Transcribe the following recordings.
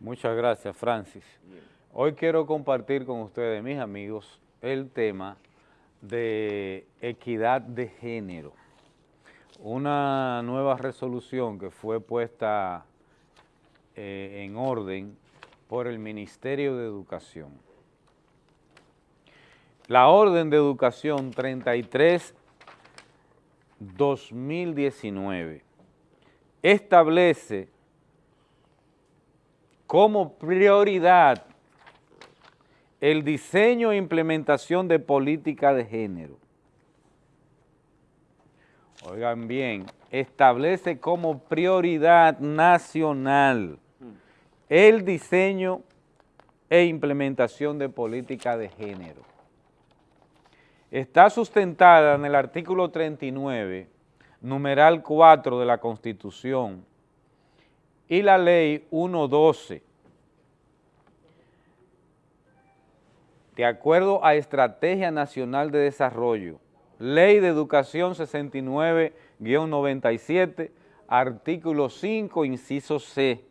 Muchas gracias, Francis. Hoy quiero compartir con ustedes, mis amigos, el tema de equidad de género. Una nueva resolución que fue puesta eh, en orden por el Ministerio de Educación. La Orden de Educación 33-2019 establece como prioridad el diseño e implementación de política de género. Oigan bien, establece como prioridad nacional el diseño e implementación de política de género. Está sustentada en el artículo 39, numeral 4 de la Constitución, y la ley 112, de acuerdo a Estrategia Nacional de Desarrollo, Ley de Educación 69-97, artículo 5, inciso C.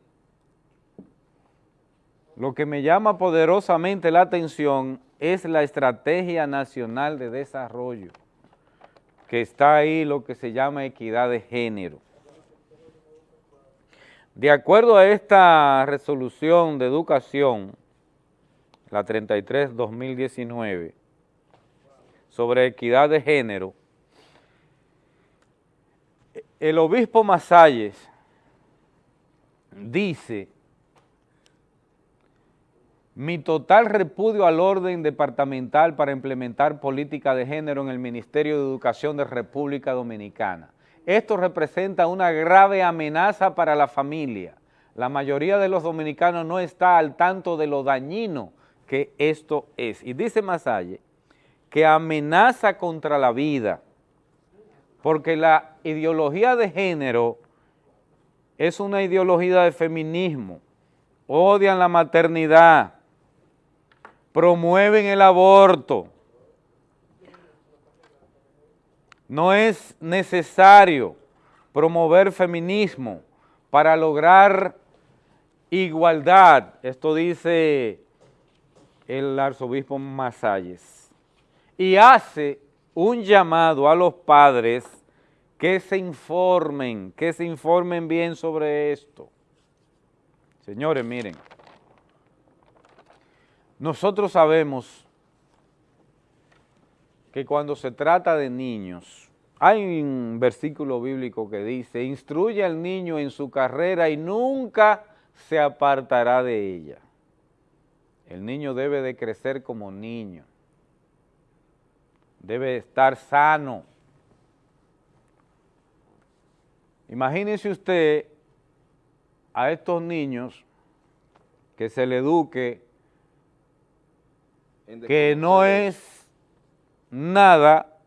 Lo que me llama poderosamente la atención es la Estrategia Nacional de Desarrollo, que está ahí lo que se llama equidad de género. De acuerdo a esta resolución de educación, la 33-2019, sobre equidad de género, el obispo Masalles dice, mi total repudio al orden departamental para implementar política de género en el Ministerio de Educación de República Dominicana. Esto representa una grave amenaza para la familia. La mayoría de los dominicanos no está al tanto de lo dañino que esto es. Y dice Masalle que amenaza contra la vida, porque la ideología de género es una ideología de feminismo, odian la maternidad, promueven el aborto, No es necesario promover feminismo para lograr igualdad. Esto dice el arzobispo Masalles. Y hace un llamado a los padres que se informen, que se informen bien sobre esto. Señores, miren, nosotros sabemos que cuando se trata de niños, hay un versículo bíblico que dice, instruye al niño en su carrera y nunca se apartará de ella. El niño debe de crecer como niño, debe estar sano. Imagínese usted a estos niños que se le eduque que no es nada,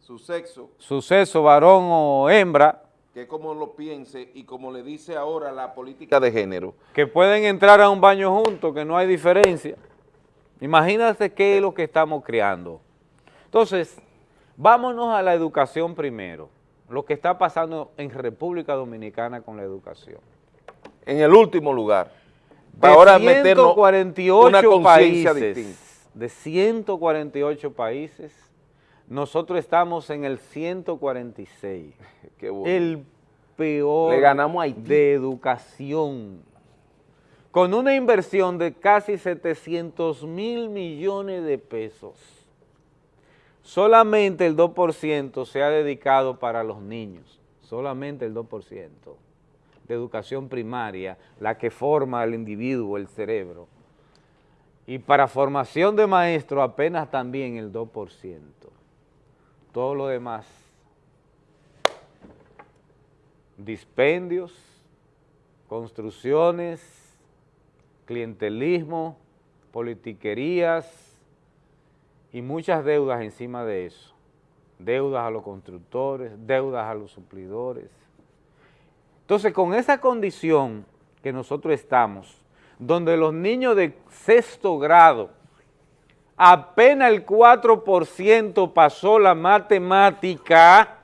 su sexo, su sexo, varón o hembra, que como lo piense y como le dice ahora la política de género. Que pueden entrar a un baño juntos, que no hay diferencia. Imagínate qué es lo que estamos creando. Entonces, vámonos a la educación primero, lo que está pasando en República Dominicana con la educación. En el último lugar, ahora meternos una conciencia distinta de 148 países, nosotros estamos en el 146. Qué bueno. El peor ganamos de educación. Con una inversión de casi 700 mil millones de pesos. Solamente el 2% se ha dedicado para los niños. Solamente el 2% de educación primaria, la que forma al individuo, el cerebro y para formación de maestros apenas también el 2%. Todo lo demás, dispendios, construcciones, clientelismo, politiquerías y muchas deudas encima de eso. Deudas a los constructores, deudas a los suplidores. Entonces, con esa condición que nosotros estamos, donde los niños de sexto grado, apenas el 4% pasó la matemática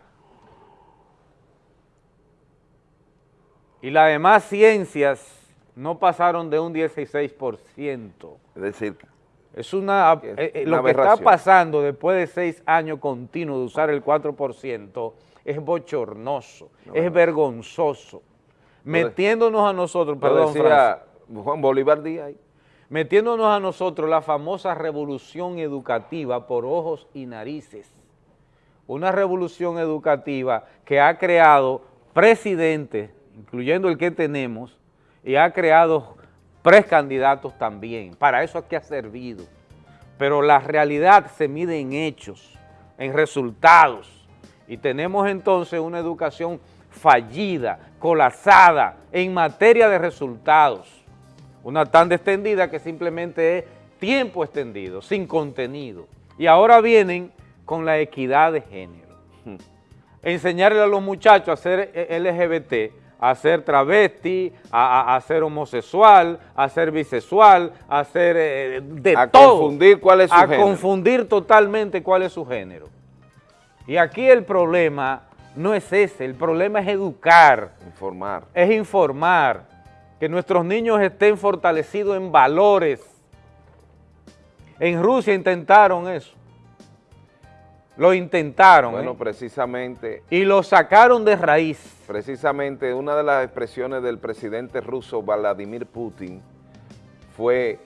y las demás ciencias no pasaron de un 16%. Es decir, Es una, Es eh, eh, una lo que está pasando después de seis años continuos de usar el 4% es bochornoso, es vergonzoso, metiéndonos a nosotros, perdón, decía Juan Bolívar Díaz. Metiéndonos a nosotros la famosa revolución educativa por ojos y narices. Una revolución educativa que ha creado presidentes, incluyendo el que tenemos, y ha creado precandidatos también. Para eso es que ha servido. Pero la realidad se mide en hechos, en resultados. Y tenemos entonces una educación fallida, colapsada en materia de resultados. Una tan extendida que simplemente es tiempo extendido, sin contenido. Y ahora vienen con la equidad de género. Enseñarle a los muchachos a ser eh, LGBT, a ser travesti, a, a- a ser homosexual, a ser bisexual, a ser eh, de A todo. confundir cuál es su A género. confundir totalmente cuál es su género. Y aquí el problema no es ese, el problema es educar informar. es informar, que nuestros niños estén fortalecidos en valores. En Rusia intentaron eso. Lo intentaron Bueno, ¿eh? precisamente, y lo sacaron de raíz. precisamente una de las expresiones del presidente ruso Vladimir Putin fue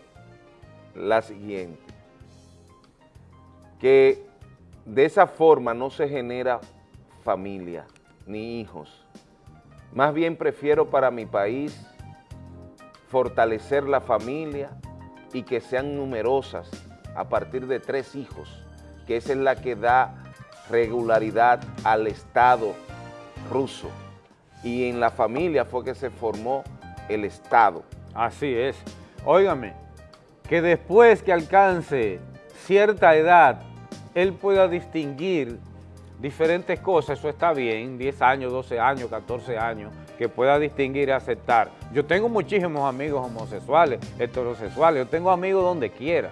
la siguiente, que de esa forma no se genera familia ni hijos. Más bien prefiero para mi país fortalecer la familia y que sean numerosas a partir de tres hijos, que esa es la que da regularidad al Estado ruso. Y en la familia fue que se formó el Estado. Así es. Óigame, que después que alcance cierta edad, él pueda distinguir diferentes cosas, eso está bien, 10 años, 12 años, 14 años, que pueda distinguir y aceptar. Yo tengo muchísimos amigos homosexuales, heterosexuales, yo tengo amigos donde quiera,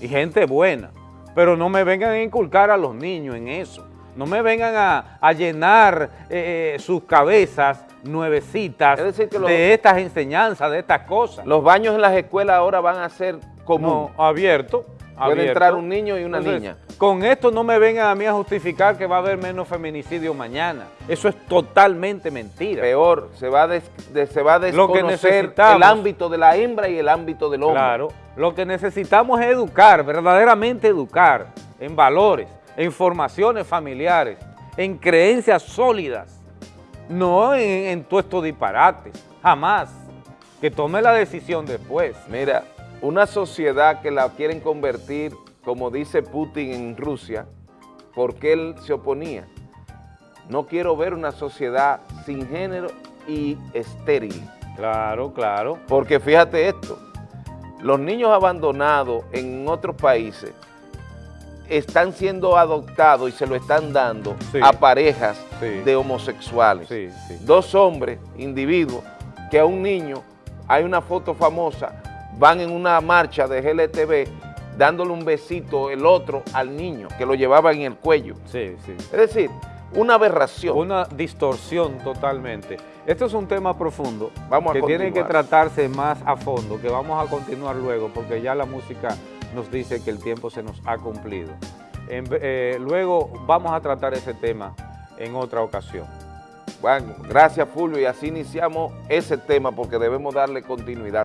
y gente buena, pero no me vengan a inculcar a los niños en eso, no me vengan a, a llenar eh, eh, sus cabezas nuevecitas Es decir, que los- de estas enseñanzas, de estas cosas. Los baños en las escuelas ahora van a ser común. No, abierto. Puede entrar un niño y una Entonces, niña. Con esto no me vengan a mí a justificar que va a haber menos feminicidio mañana. Eso es totalmente mentira. Peor, se va a, des- de- se va a desconocer el ámbito de la hembra y el ámbito del hombre. Claro, lo que necesitamos es educar, verdaderamente educar en valores, en formaciones familiares, en creencias sólidas, no en, en todos estos disparates, jamás. Que tome la decisión después. Mira, una sociedad que la quieren convertir, como dice Putin en Rusia, porque él se oponía. No quiero ver una sociedad sin género y estéril. Claro, claro. Porque fíjate esto, los niños abandonados en otros países están siendo adoptados y se lo están dando Sí. a parejas Sí. de homosexuales. Sí. Dos hombres, individuos, que a un niño, hay una foto famosa, van en una marcha de GLTV dándole un besito el otro al niño que lo llevaba en el cuello. Sí, sí. Es decir, una aberración. Una distorsión totalmente. Esto es un tema profundo Vamos a que tiene que tratarse más a fondo, que vamos a continuar luego porque ya la música nos dice que el tiempo se nos ha cumplido. En eh, luego vamos a tratar ese tema en otra ocasión. Bueno, gracias Fulvio y así iniciamos ese tema porque debemos darle continuidad.